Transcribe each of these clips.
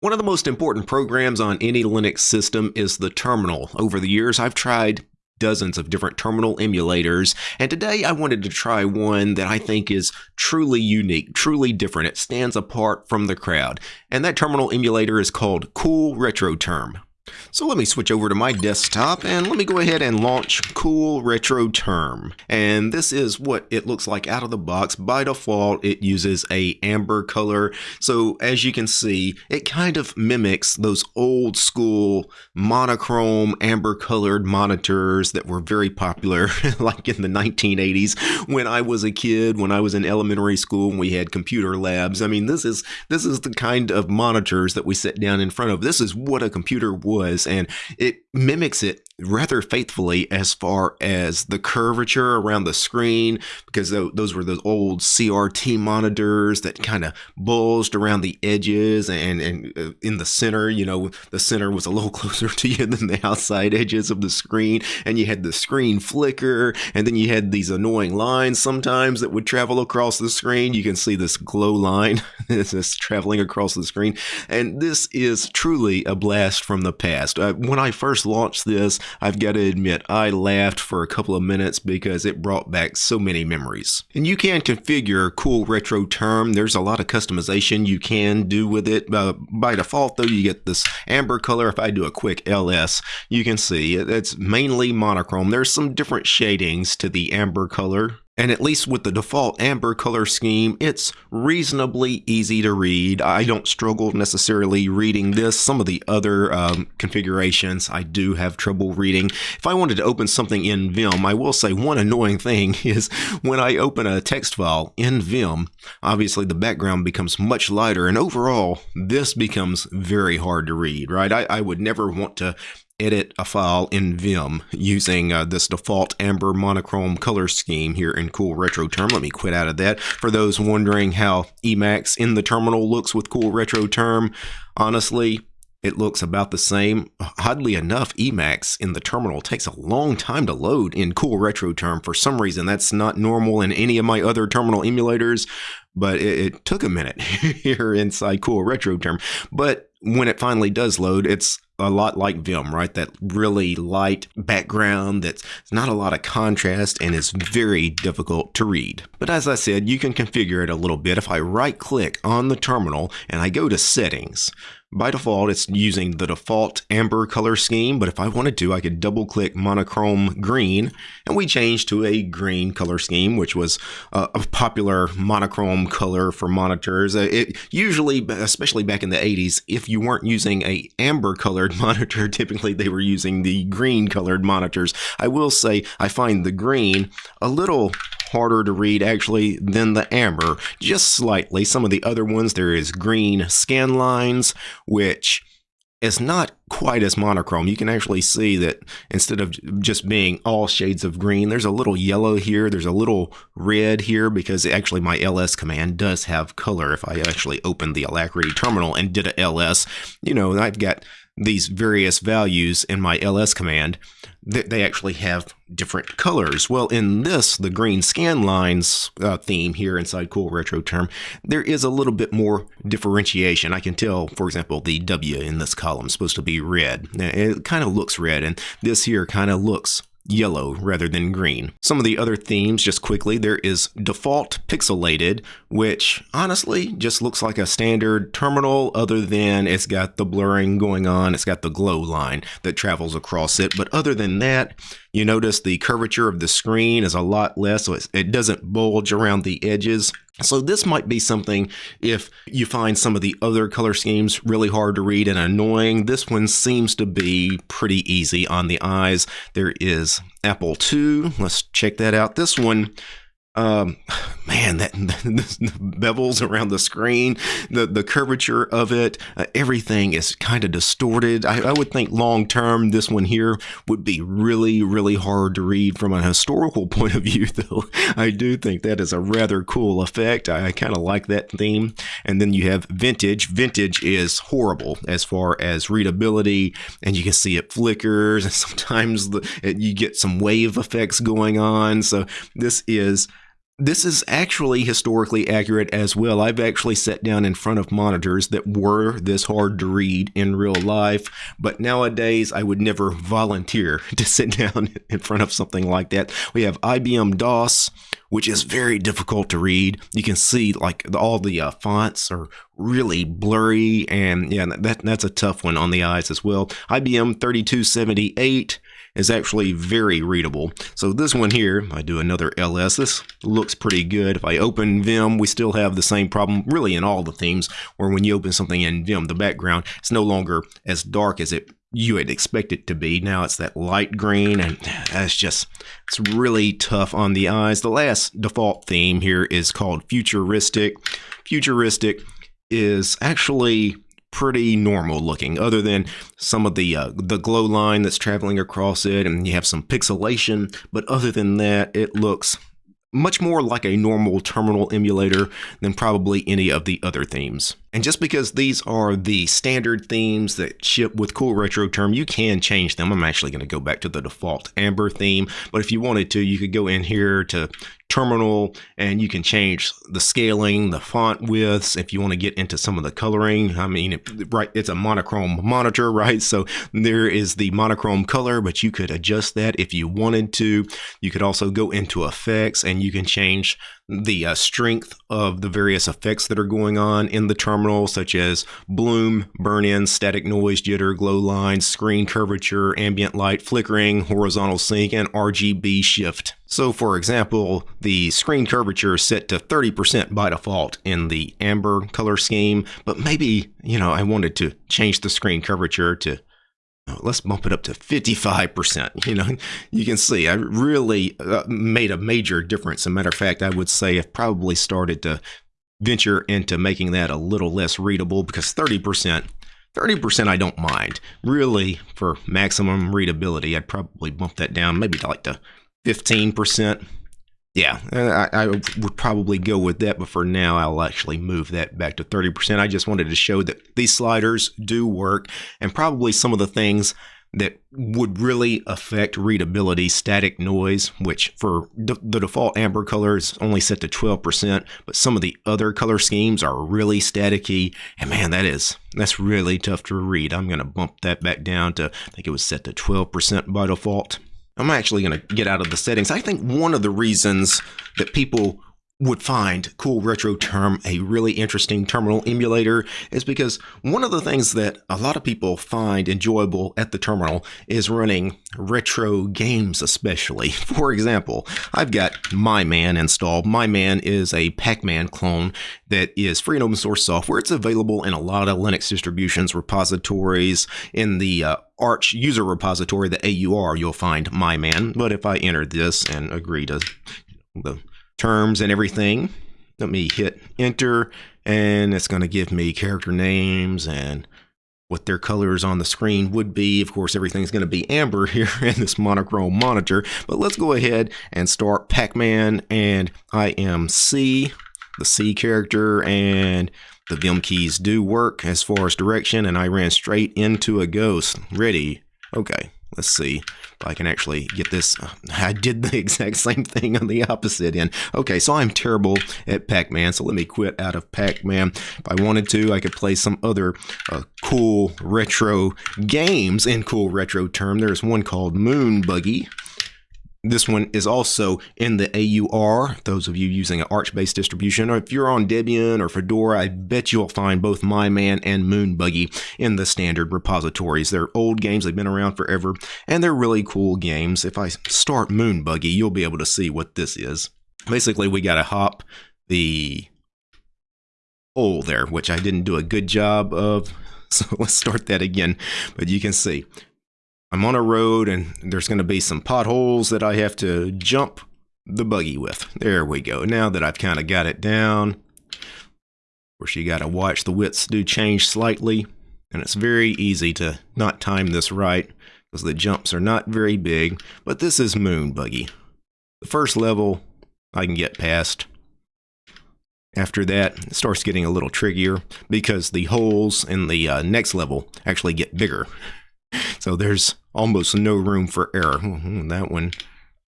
One of the most important programs on any Linux system is the terminal. Over the years, I've tried dozens of different terminal emulators, and today I wanted to try one that I think is truly unique, truly different. It stands apart from the crowd, and that terminal emulator is called Cool RetroTerm. So let me switch over to my desktop and let me go ahead and launch Cool Retro Term. And this is what it looks like out of the box. By default, it uses a amber color. So as you can see, it kind of mimics those old school monochrome amber colored monitors that were very popular like in the 1980s when I was a kid, when I was in elementary school and we had computer labs. I mean, this is this is the kind of monitors that we sit down in front of. This is what a computer was and it mimics it rather faithfully as far as the curvature around the screen because those were those old CRT monitors that kind of bulged around the edges and, and uh, in the center you know the center was a little closer to you than the outside edges of the screen and you had the screen flicker and then you had these annoying lines sometimes that would travel across the screen. You can see this glow line that's traveling across the screen and this is truly a blast from the past uh, when I first launched this I've got to admit, I laughed for a couple of minutes because it brought back so many memories. And you can configure Cool Retro Term. There's a lot of customization you can do with it. Uh, by default, though, you get this amber color. If I do a quick LS, you can see it's mainly monochrome. There's some different shadings to the amber color. And at least with the default amber color scheme, it's reasonably easy to read. I don't struggle necessarily reading this. Some of the other um, configurations I do have trouble reading. If I wanted to open something in Vim, I will say one annoying thing is when I open a text file in Vim, obviously the background becomes much lighter and overall this becomes very hard to read, right? I, I would never want to edit a file in Vim using uh, this default amber monochrome color scheme here in Cool Retro Term. Let me quit out of that. For those wondering how Emacs in the terminal looks with Cool Retro Term, honestly, it looks about the same. Oddly enough, Emacs in the terminal takes a long time to load in Cool Retro Term. For some reason, that's not normal in any of my other terminal emulators, but it, it took a minute here inside Cool Retro Term. But when it finally does load, it's a lot like Vim, right? That really light background that's not a lot of contrast and is very difficult to read. But as I said, you can configure it a little bit. If I right click on the terminal and I go to settings, by default, it's using the default amber color scheme, but if I wanted to, I could double click monochrome green, and we changed to a green color scheme, which was a popular monochrome color for monitors. Uh, it usually, especially back in the 80s, if you weren't using a amber colored monitor, typically they were using the green colored monitors. I will say I find the green a little harder to read actually than the amber, just slightly. Some of the other ones, there is green scan lines, which is not quite as monochrome. You can actually see that instead of just being all shades of green, there's a little yellow here, there's a little red here because actually my ls command does have color. If I actually opened the Alacritty terminal and did a ls, you know, I've got these various values in my ls command, they actually have different colors. Well, in this, the green scan lines uh, theme here inside Cool Retro Term, there is a little bit more differentiation. I can tell, for example, the W in this column is supposed to be red. It kind of looks red, and this here kind of looks yellow rather than green. Some of the other themes, just quickly, there is default pixelated, which honestly just looks like a standard terminal other than it's got the blurring going on, it's got the glow line that travels across it. But other than that, you notice the curvature of the screen is a lot less, so it doesn't bulge around the edges. So this might be something if you find some of the other color schemes really hard to read and annoying. This one seems to be pretty easy on the eyes. There is Apple II. Let's check that out. This one um, man, that the bevels around the screen, the the curvature of it, uh, everything is kind of distorted. I, I, would think long term, this one here would be really, really hard to read from a historical point of view. Though I do think that is a rather cool effect. I, I kind of like that theme. And then you have vintage. Vintage is horrible as far as readability, and you can see it flickers, and sometimes the, it, you get some wave effects going on. So this is this is actually historically accurate as well. I've actually sat down in front of monitors that were this hard to read in real life, but nowadays I would never volunteer to sit down in front of something like that. We have IBM DOS, which is very difficult to read. You can see like all the uh, fonts are really blurry, and yeah, that that's a tough one on the eyes as well. IBM 3278 is actually very readable. So this one here, I do another LS, this looks pretty good. If I open Vim, we still have the same problem really in all the themes where when you open something in Vim, the background is no longer as dark as it you would expect it to be. Now it's that light green and that's just, it's really tough on the eyes. The last default theme here is called Futuristic. Futuristic is actually pretty normal looking other than some of the uh, the glow line that's traveling across it and you have some pixelation but other than that it looks much more like a normal terminal emulator than probably any of the other themes. And just because these are the standard themes that ship with Cool Retro Term, you can change them. I'm actually going to go back to the default Amber theme, but if you wanted to, you could go in here to terminal and you can change the scaling, the font widths if you want to get into some of the coloring. I mean, it, right, it's a monochrome monitor, right? So there is the monochrome color, but you could adjust that if you wanted to. You could also go into effects and you can change the uh, strength of the various effects that are going on in the terminal, such as bloom, burn in, static noise, jitter, glow lines, screen curvature, ambient light, flickering, horizontal sync, and RGB shift. So, for example, the screen curvature is set to 30% by default in the amber color scheme, but maybe, you know, I wanted to change the screen curvature to let's bump it up to 55%. You know, you can see I really uh, made a major difference. As a matter of fact, I would say I've probably started to venture into making that a little less readable because 30%, 30% I don't mind. Really, for maximum readability, I'd probably bump that down maybe to like to 15%. Yeah, I, I, would probably go with that, but for now, I'll actually move that back to 30%. I just wanted to show that these sliders do work, and probably some of the things that would really affect readability, static noise, which for the default amber color is only set to 12%, but some of the other color schemes are really staticky, and man, that is, that's really tough to read. I'm going to bump that back down to, I think it was set to 12% by default. I'm actually going to get out of the settings. I think one of the reasons that people would find Cool Retro Term a really interesting terminal emulator is because one of the things that a lot of people find enjoyable at the terminal is running retro games especially. For example, I've got My Man installed. My Man is a Pac-Man clone that is free and open source software. It's available in a lot of Linux distributions, repositories, in the uh, Arch user repository, the AUR, you'll find my man. But if I enter this and agree to the terms and everything. Let me hit enter and it's going to give me character names and what their colors on the screen would be. Of course, everything's going to be amber here in this monochrome monitor, but let's go ahead and start Pac-Man and I am C, the C character, and the Vim keys do work as far as direction, and I ran straight into a ghost. Ready. Okay. Let's see if I can actually get this. I did the exact same thing on the opposite end. Okay, so I'm terrible at Pac-Man, so let me quit out of Pac-Man. If I wanted to, I could play some other uh, cool retro games in cool retro term. There's one called Moon Buggy. This one is also in the AUR, those of you using an Arch-based distribution, or if you're on Debian or Fedora, I bet you'll find both MyMan and Moonbuggy in the standard repositories. They're old games, they've been around forever, and they're really cool games. If I start Moonbuggy, you'll be able to see what this is. Basically, we got to hop the hole there, which I didn't do a good job of. So let's start that again. But you can see I'm on a road and there's going to be some potholes that I have to jump the buggy with. There we go. Now that I've kind of got it down, of course you got to watch the widths do change slightly. And it's very easy to not time this right because the jumps are not very big. But this is Moon Buggy. The first level I can get past. After that, it starts getting a little trickier because the holes in the uh, next level actually get bigger. So there's almost no room for error. Hmm, that one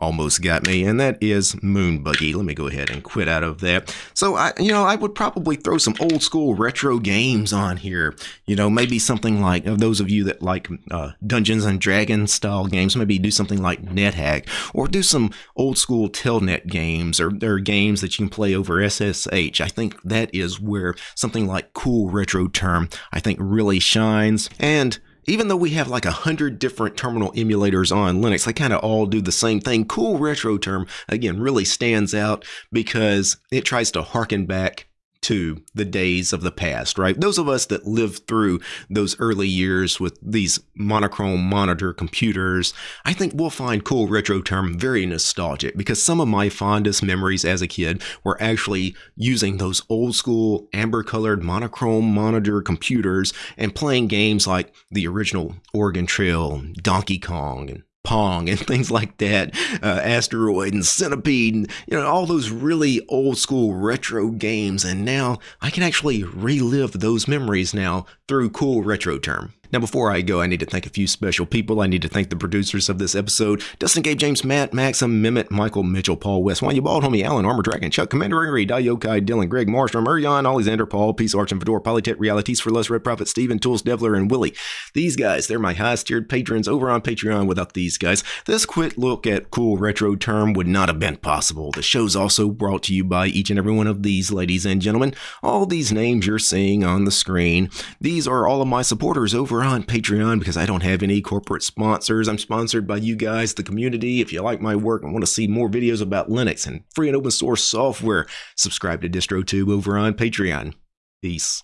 almost got me, and that is Moon Buggy. Let me go ahead and quit out of that. So I, you know, I would probably throw some old school retro games on here. You know, maybe something like those of you that like uh, Dungeons and Dragons style games, maybe do something like NetHack, or do some old school Telnet games, or there are games that you can play over SSH. I think that is where something like Cool Retro Term, I think, really shines. And even though we have like a hundred different terminal emulators on Linux, they kind of all do the same thing. Cool Retro Term, again, really stands out because it tries to harken back to the days of the past, right? Those of us that lived through those early years with these monochrome monitor computers, I think we'll find Cool Retro Term very nostalgic because some of my fondest memories as a kid were actually using those old school amber colored monochrome monitor computers and playing games like the original Oregon Trail, Donkey Kong, and Pong and things like that, uh, Asteroid and Centipede, and you know all those really old school retro games. And now I can actually relive those memories now through Cool Retro Term. Now, before I go, I need to thank a few special people. I need to thank the producers of this episode Dustin, Gabe, James, Matt, Maxim, Mimit, Michael, Mitchell, Paul West, Wanya Bald, Homie, Alan, Armor Dragon, Chuck, Commander Ringery, Dayokai, Dylan, Greg, Marstrom, Urion, Alexander, Paul, Peace, Arch, and Fedor, Polytech, Realities for Less, Red Prophet, Steven, Tools, Devler, and Willie. These guys, they're my highest tiered patrons over on Patreon. Without these guys, this quick look at cool retro term would not have been possible. The show's also brought to you by each and every one of these ladies and gentlemen. All these names you're seeing on the screen, these are all of my supporters over on Patreon because I don't have any corporate sponsors. I'm sponsored by you guys, the community. If you like my work and want to see more videos about Linux and free and open source software, subscribe to DistroTube over on Patreon. Peace.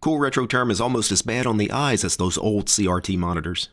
Cool Retro Term is almost as bad on the eyes as those old CRT monitors.